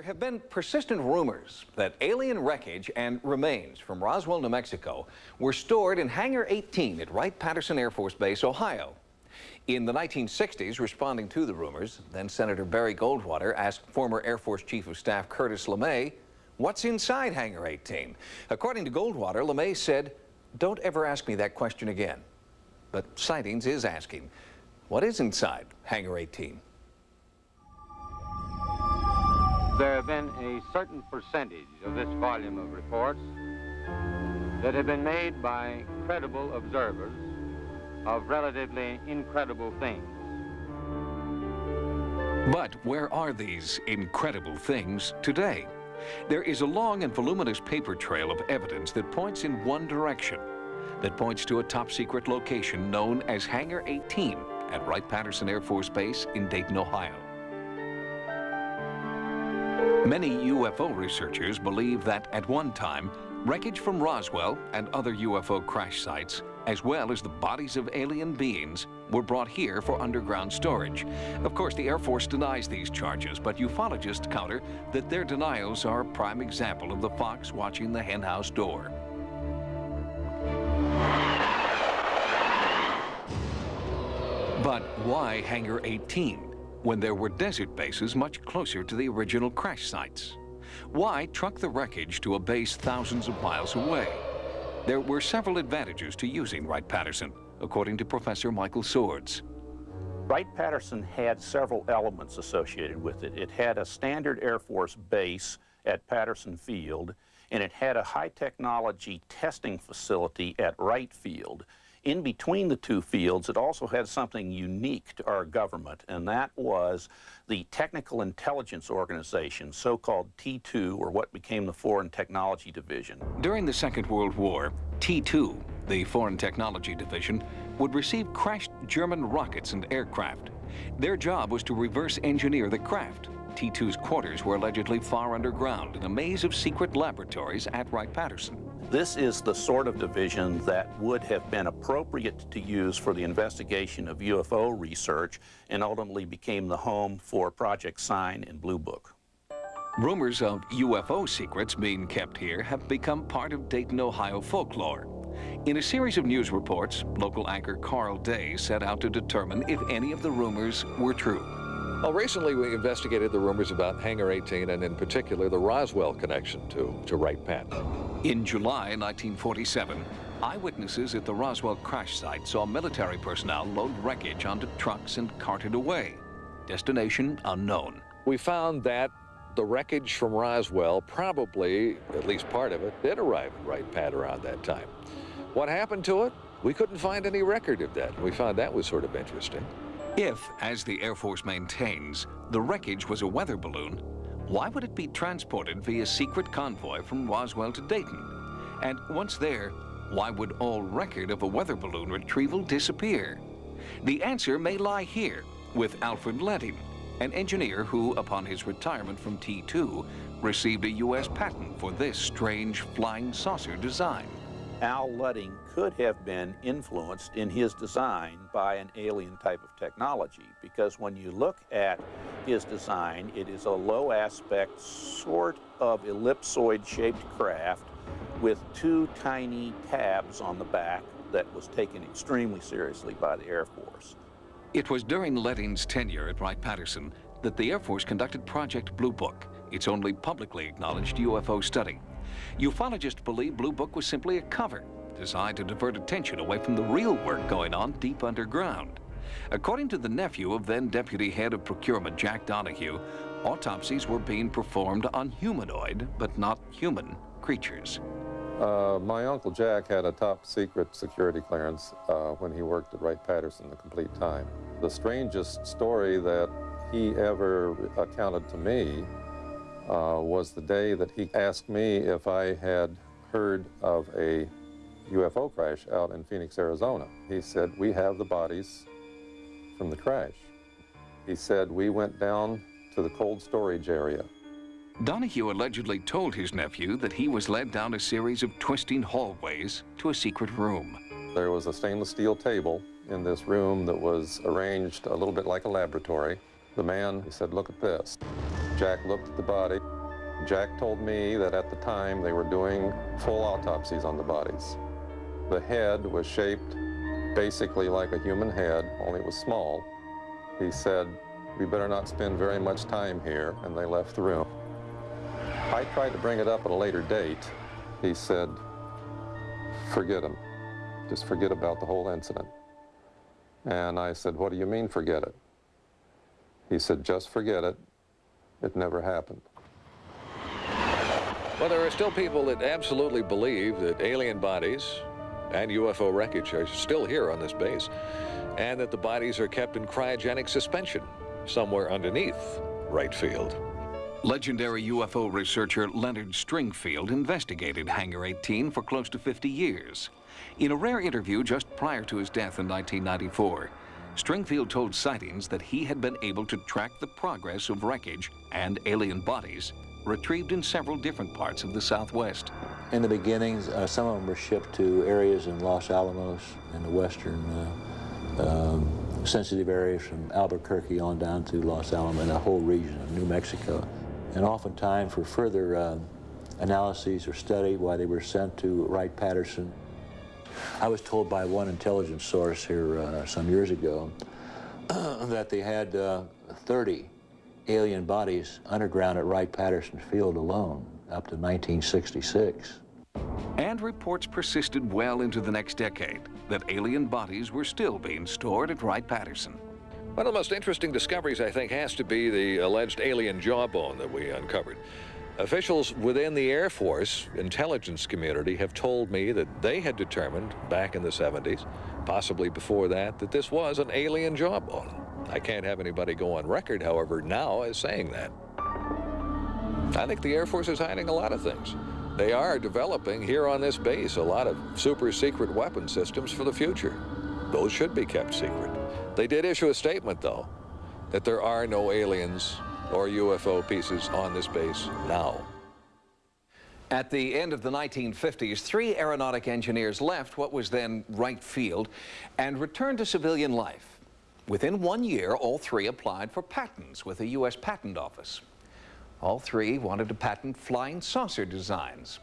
There have been persistent rumors that alien wreckage and remains from Roswell, New Mexico were stored in Hangar 18 at Wright-Patterson Air Force Base, Ohio. In the 1960s, responding to the rumors, then Senator Barry Goldwater asked former Air Force Chief of Staff Curtis LeMay, what's inside Hangar 18? According to Goldwater, LeMay said, don't ever ask me that question again. But Sightings is asking, what is inside Hangar 18? There have been a certain percentage of this volume of reports that have been made by credible observers of relatively incredible things. But where are these incredible things today? There is a long and voluminous paper trail of evidence that points in one direction, that points to a top-secret location known as Hangar 18 at Wright-Patterson Air Force Base in Dayton, Ohio. Many UFO researchers believe that at one time, wreckage from Roswell and other UFO crash sites, as well as the bodies of alien beings, were brought here for underground storage. Of course, the Air Force denies these charges, but ufologists counter that their denials are a prime example of the fox watching the henhouse door. But why Hangar 18? When there were desert bases much closer to the original crash sites? Why truck the wreckage to a base thousands of miles away? There were several advantages to using Wright-Patterson, according to Professor Michael Swords. Wright-Patterson had several elements associated with it. It had a standard Air Force base at Patterson Field, and it had a high-technology testing facility at Wright Field. In between the two fields, it also had something unique to our government, and that was the Technical Intelligence Organization, so-called T2, or what became the Foreign Technology Division. During the Second World War, T2, the Foreign Technology Division, would receive crashed German rockets and aircraft. Their job was to reverse engineer the craft. T2's quarters were allegedly far underground in a maze of secret laboratories at Wright-Patterson. This is the sort of division that would have been appropriate to use for the investigation of UFO research and ultimately became the home for Project Sign and Blue Book. Rumors of UFO secrets being kept here have become part of Dayton, Ohio folklore. In a series of news reports, local anchor Carl Day set out to determine if any of the rumors were true. Well, recently we investigated the rumors about Hangar 18 and in particular the Roswell connection to, to Wright-Pat. In July 1947, eyewitnesses at the Roswell crash site saw military personnel load wreckage onto trucks and cart it away. Destination unknown. We found that the wreckage from Roswell, probably, at least part of it, did arrive at Wright-Pat around that time. What happened to it? We couldn't find any record of that. We found that was sort of interesting. If, as the Air Force maintains, the wreckage was a weather balloon, why would it be transported via secret convoy from Roswell to Dayton? And once there, why would all record of a weather balloon retrieval disappear? The answer may lie here with Alfred Loedding, an engineer who, upon his retirement from T2, received a U.S. patent for this strange flying saucer design. Al Loedding could have been influenced in his design by an alien type of technology because when you look at his design, it is a low aspect sort of ellipsoid shaped craft with two tiny tabs on the back that was taken extremely seriously by the Air Force. It was during Loedding's tenure at Wright-Patterson that the Air Force conducted Project Blue Book, its only publicly acknowledged UFO study. Ufologists believe Blue Book was simply a cover, designed to divert attention away from the real work going on deep underground. According to the nephew of then Deputy Head of Procurement Jack Donahue, autopsies were being performed on humanoid, but not human, creatures. Uh, my Uncle Jack had a top secret security clearance uh, when he worked at Wright-Patterson the complete time. The strangest story that he ever accounted to me uh, was the day that he asked me if I had heard of a UFO crash out in Phoenix, Arizona. He said, we have the bodies from the crash. He said, we went down to the cold storage area. Donahue allegedly told his nephew that he was led down a series of twisting hallways to a secret room. There was a stainless steel table in this room that was arranged a little bit like a laboratory. The man, he said, look at this. Jack looked at the body. Jack told me that at the time they were doing full autopsies on the bodies. The head was shaped basically like a human head, only it was small. He said, we better not spend very much time here, and they left the room. I tried to bring it up at a later date. He said, forget him. Just forget about the whole incident. And I said, what do you mean forget it? He said, just forget it. It never happened. Well, there are still people that absolutely believe that alien bodies and UFO wreckage are still here on this base, and that the bodies are kept in cryogenic suspension somewhere underneath Wright Field. Legendary UFO researcher Leonard Stringfield investigated Hangar 18 for close to 50 years. In a rare interview just prior to his death in 1994, Stringfield told sightings that he had been able to track the progress of wreckage and alien bodies retrieved in several different parts of the Southwest. In the beginnings, uh, some of them were shipped to areas in Los Alamos and the western uh, um, sensitive areas from Albuquerque on down to Los Alamos and the whole region of New Mexico. And oftentimes for further uh, analyses or study why they were sent to Wright-Patterson. I was told by one intelligence source here uh, some years ago that they had uh, 30 alien bodies underground at Wright-Patterson Field alone up to 1966. And reports persisted well into the next decade that alien bodies were still being stored at Wright-Patterson. One of the most interesting discoveries, I think, has to be the alleged alien jawbone that we uncovered. Officials within the Air Force intelligence community have told me that they had determined back in the 70s, possibly before that, that this was an alien jawbone. I can't have anybody go on record, however, now as saying that. I think the Air Force is hiding a lot of things. They are developing here on this base a lot of super secret weapon systems for the future. Those should be kept secret. They did issue a statement, though, that there are no aliens or UFO pieces on this base now. At the end of the 1950s, three aeronautic engineers left what was then Wright Field and returned to civilian life. Within one year, all three applied for patents with the U.S. Patent Office. All three wanted to patent flying saucer designs.